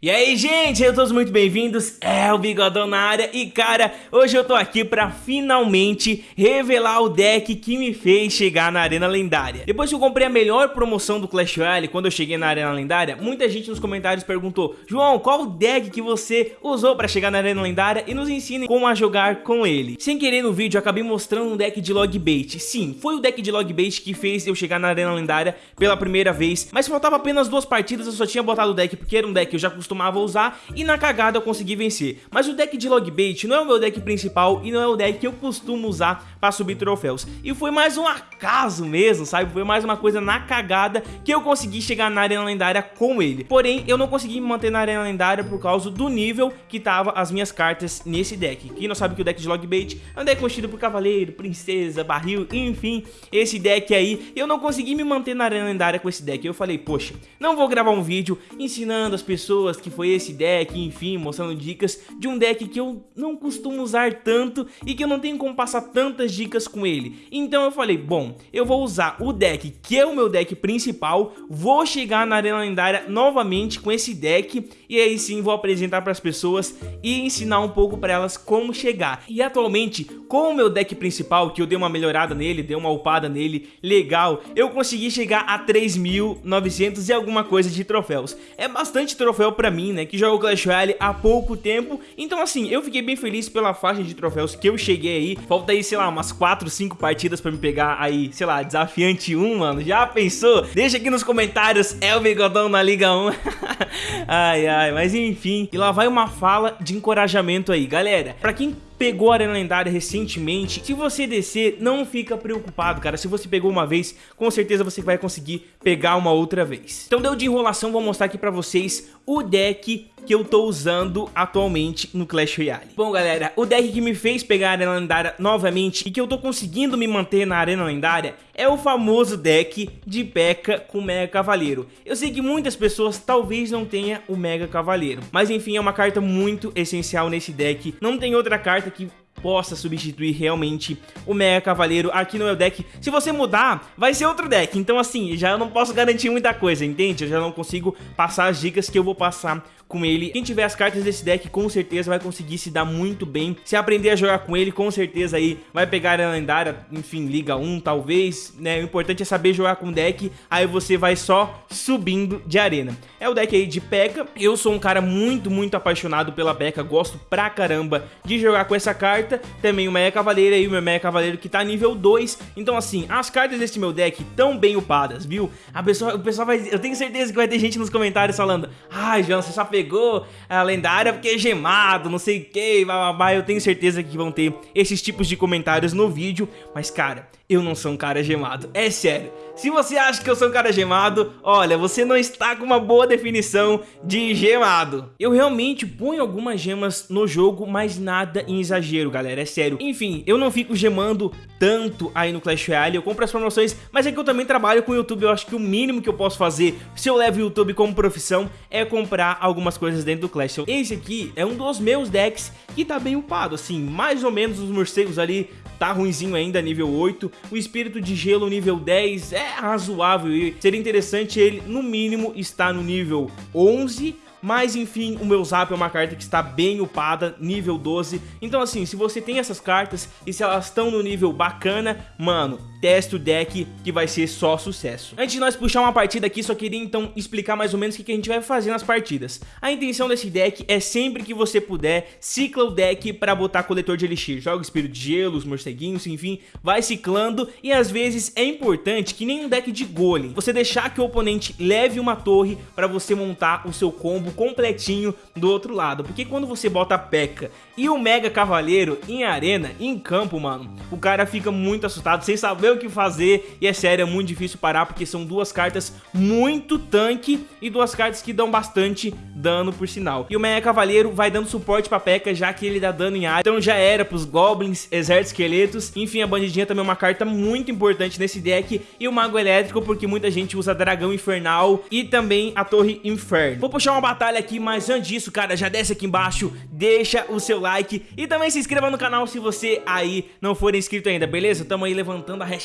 E aí, gente, sejam todos muito bem-vindos, é o Bigodão na área e, cara, hoje eu tô aqui pra finalmente revelar o deck que me fez chegar na Arena Lendária. Depois que eu comprei a melhor promoção do Clash Royale, quando eu cheguei na Arena Lendária, muita gente nos comentários perguntou João, qual o deck que você usou pra chegar na Arena Lendária e nos ensine como a jogar com ele. Sem querer no vídeo, eu acabei mostrando um deck de log bait. Sim, foi o deck de log bait que fez eu chegar na Arena Lendária pela primeira vez, mas faltava apenas duas partidas, eu só tinha botado o deck porque era um deck que eu já costumava usar e na cagada eu consegui vencer. Mas o deck de Logbait não é o meu deck principal e não é o deck que eu costumo usar para subir troféus. E foi mais um acaso mesmo, sabe? Foi mais uma coisa na cagada que eu consegui chegar na Arena Lendária com ele. Porém, eu não consegui me manter na Arena Lendária por causa do nível que tava as minhas cartas nesse deck. Quem não sabe que o deck de Logbait é um deck construído por Cavaleiro, Princesa, Barril, enfim, esse deck aí. Eu não consegui me manter na Arena Lendária com esse deck. Eu falei, poxa, não vou gravar um vídeo ensinando as pessoas que foi esse deck, enfim, mostrando dicas de um deck que eu não costumo usar tanto e que eu não tenho como passar tantas dicas com ele. Então eu falei, bom, eu vou usar o deck que é o meu deck principal, vou chegar na Arena Lendária novamente com esse deck e aí sim vou apresentar para as pessoas e ensinar um pouco para elas como chegar. E atualmente, com o meu deck principal, que eu dei uma melhorada nele, dei uma upada nele, legal, eu consegui chegar a 3.900 e alguma coisa de troféus. É bastante troféu para mim, né, que jogo Clash Royale há pouco tempo. Então assim, eu fiquei bem feliz pela faixa de troféus que eu cheguei aí. Falta aí, sei lá, umas 4, 5 partidas pra me pegar aí, sei lá, desafiante 1, mano. Já pensou? Deixa aqui nos comentários, é o Bigodão na Liga 1. ai, ai, mas enfim. E lá vai uma fala de encorajamento aí, galera. Pra quem pegou a Arena Lendária recentemente, se você descer, não fica preocupado, cara. Se você pegou uma vez, com certeza você vai conseguir pegar uma outra vez. Então deu de enrolação, vou mostrar aqui pra vocês o deck que eu tô usando atualmente no Clash Royale. Bom, galera, o deck que me fez pegar a Arena Lendária novamente e que eu tô conseguindo me manter na Arena Lendária é o famoso deck de P.E.K.K.A. com Mega Cavaleiro. Eu sei que muitas pessoas talvez não tenham o Mega Cavaleiro, mas enfim, é uma carta muito essencial nesse deck. Não tem outra carta que possa substituir realmente o Mega Cavaleiro aqui no meu deck. Se você mudar, vai ser outro deck. Então assim, já não posso garantir muita coisa, entende? Eu já não consigo passar as dicas que eu vou passar com ele. Quem tiver as cartas desse deck com certeza vai conseguir se dar muito bem. Se aprender a jogar com ele, com certeza aí vai pegar a lendária, enfim, Liga 1 talvez, né? O importante é saber jogar com o deck, aí você vai só subindo de arena. É o deck aí de P.E.K.K.A. Eu sou um cara muito, muito apaixonado pela P.E.K.K.A. Gosto pra caramba de jogar com essa carta. Também o Meia Cavaleiro aí, o meu Meia Cavaleiro que tá nível 2. Então assim, as cartas desse meu deck tão bem upadas, viu? A pessoa, o pessoal vai... Eu tenho certeza que vai ter gente nos comentários falando Ai, ah, você só pegou pegou a lendária porque é gemado, não sei o que. Eu tenho certeza que vão ter esses tipos de comentários no vídeo, mas cara, eu não sou um cara gemado, é sério. Se você acha que eu sou um cara gemado, olha, você não está com uma boa definição de gemado. Eu realmente ponho algumas gemas no jogo, mas nada em exagero, galera, é sério. Enfim, eu não fico gemando tanto aí no Clash Royale, eu compro as promoções, mas é que eu também trabalho com o YouTube, eu acho que o mínimo que eu posso fazer, se eu levo o YouTube como profissão, é comprar algumas coisas dentro do Clash. Então, esse aqui é um dos meus decks que tá bem upado, assim, mais ou menos os morcegos ali tá ruimzinho ainda, nível 8. O espírito de gelo nível 10 é razoável e seria interessante ele, no mínimo, estar no nível 11 mas enfim, o meu Zap é uma carta que está bem upada, nível 12. Então assim, se você tem essas cartas e se elas estão no nível bacana, mano, teste o deck que vai ser só sucesso. Antes de nós puxar uma partida aqui, só queria então explicar mais ou menos o que a gente vai fazer nas partidas. A intenção desse deck é sempre que você puder, cicla o deck para botar coletor de elixir. Joga espírito de gelo, os morceguinhos, enfim, vai ciclando e às vezes é importante que nem um deck de golem, você deixar que o oponente leve uma torre para você montar o seu combo completinho do outro lado. Porque quando você bota a P.E.K.K.A. e o Mega Cavaleiro em arena, em campo, mano, o cara fica muito assustado, sem saber o que fazer. E é sério, é muito difícil parar, porque são duas cartas muito tanque e duas cartas que dão bastante dano, por sinal. E o Mega Cavaleiro vai dando suporte pra P.E.K.K.A. já que ele dá dano em área. Então já era pros Goblins, Exército Esqueletos. Enfim, a Bandidinha também é uma carta muito importante nesse deck. E o Mago Elétrico, porque muita gente usa Dragão Infernal e também a Torre Inferno. Vou puxar uma batalha aqui, mas antes disso, cara, já desce aqui embaixo, deixa o seu like e também se inscreva no canal se você aí não for inscrito ainda, beleza? Tamo aí levantando a hashtag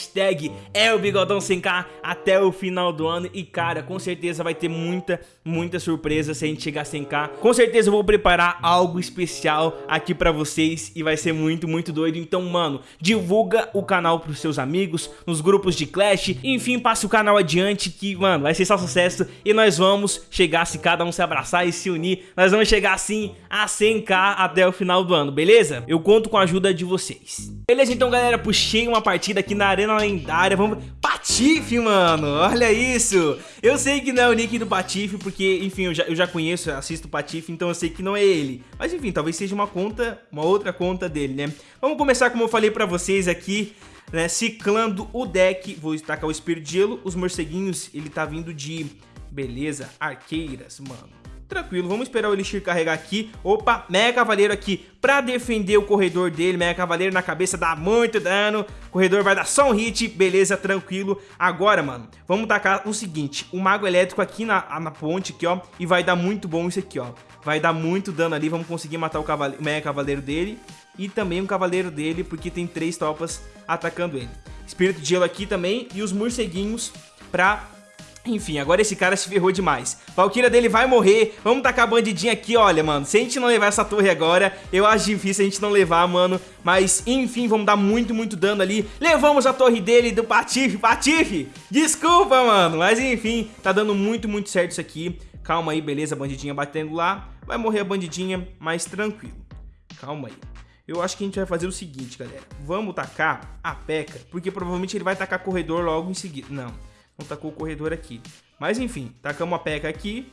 é o Bigodão 100k até o final do ano e, cara, com certeza vai ter muita, muita surpresa se a gente chegar a 100k. Com certeza eu vou preparar algo especial aqui pra vocês e vai ser muito, muito doido. Então, mano, divulga o canal pros seus amigos, nos grupos de Clash, enfim, passe o canal adiante que, mano, vai ser só sucesso e nós vamos chegar, se cada um se abraçar e se unir, nós vamos chegar assim a 100k até o final do ano, beleza? Eu conto com a ajuda de vocês. Beleza, então, galera, puxei uma partida aqui na Arena Lendária, vamos... Patife, mano, olha isso! Eu sei que não é o nick do Patife, porque, enfim, eu já, eu já conheço, assisto o Patife, então eu sei que não é ele. Mas, enfim, talvez seja uma conta, uma outra conta dele, né? Vamos começar, como eu falei pra vocês aqui, né, ciclando o deck, vou destacar o Espírito de Gelo, os morceguinhos, ele tá vindo de, beleza, arqueiras, mano. Tranquilo, vamos esperar o Elixir carregar aqui. Opa, Mega Cavaleiro aqui pra defender o corredor dele. Mega Cavaleiro na cabeça dá muito dano. O corredor vai dar só um hit, beleza, tranquilo. Agora, mano, vamos tacar o seguinte. O Mago Elétrico aqui na, na ponte aqui, ó. E vai dar muito bom isso aqui, ó. Vai dar muito dano ali, vamos conseguir matar o, cavaleiro, o Mega Cavaleiro dele. E também o Cavaleiro dele, porque tem três tropas atacando ele. Espírito de Gelo aqui também e os morceguinhos pra enfim, agora esse cara se ferrou demais. Valkyria dele vai morrer. Vamos tacar a bandidinha aqui, olha, mano. Se a gente não levar essa torre agora, eu acho difícil a gente não levar, mano. Mas, enfim, vamos dar muito, muito dano ali. Levamos a torre dele do Patife. Patife, desculpa, mano. Mas, enfim, tá dando muito, muito certo isso aqui. Calma aí, beleza, bandidinha batendo lá. Vai morrer a bandidinha, mas tranquilo. Calma aí. Eu acho que a gente vai fazer o seguinte, galera. Vamos tacar a P.E.K.K.A, porque provavelmente ele vai tacar corredor logo em seguida. Não. Não tacou o corredor aqui. Mas enfim, tacamos a peca aqui.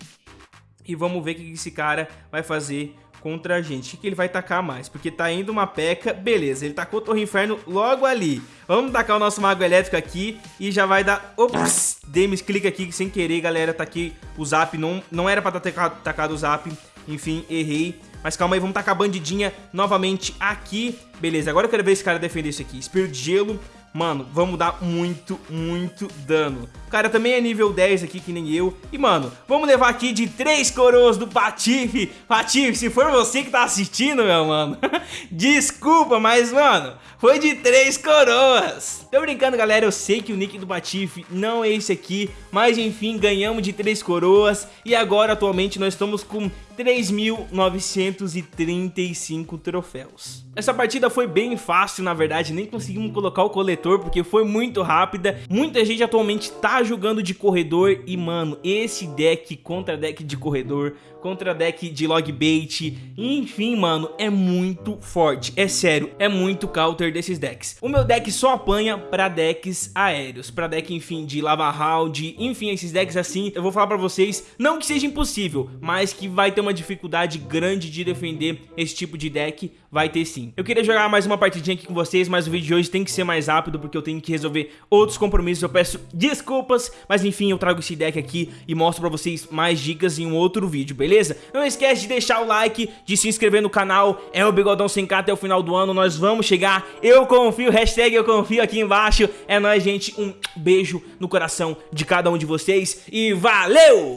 E vamos ver o que esse cara vai fazer contra a gente. O que ele vai tacar mais? Porque tá indo uma peca, beleza, ele tacou o Torre Inferno logo ali. Vamos tacar o nosso Mago Elétrico aqui e já vai dar... Ops, dei clique aqui sem querer, galera, tá aqui o Zap, não, não era pra ter tacado, tacado o Zap, enfim, errei. Mas calma aí, vamos tacar a bandidinha novamente aqui. Beleza, agora eu quero ver esse cara defender isso aqui. Espírito de Gelo, Mano, vamos dar muito, muito dano. O cara também é nível 10 aqui, que nem eu. E, mano, vamos levar aqui de três coroas do Patife. Patife, se for você que tá assistindo, meu mano, desculpa, mas, mano, foi de três coroas. Tô brincando, galera, eu sei que o nick do Patife não é esse aqui, mas, enfim, ganhamos de três coroas. E agora, atualmente, nós estamos com 3.935 troféus. Essa partida foi bem fácil, na verdade, nem conseguimos colocar o coletor porque foi muito rápida. Muita gente atualmente tá jogando de corredor e, mano, esse deck contra deck de corredor, contra deck de log bait, enfim, mano, é muito forte. É sério, é muito counter desses decks. O meu deck só apanha pra decks aéreos, pra deck, enfim, de lava round, enfim, esses decks assim, eu vou falar pra vocês, não que seja impossível, mas que vai ter uma dificuldade grande de defender esse tipo de deck, vai ter sim. Eu queria jogar mais uma partidinha aqui com vocês, mas o vídeo de hoje tem que ser mais rápido, porque eu tenho que resolver outros compromissos, eu peço desculpas, mas enfim, eu trago esse deck aqui e mostro pra vocês mais dicas em um outro vídeo, beleza? Não esquece de deixar o like, de se inscrever no canal, é o Bigodão 100k até o final do ano, nós vamos chegar, eu confio, hashtag eu confio aqui embaixo, é nóis gente, um beijo no coração de cada um de vocês e valeu!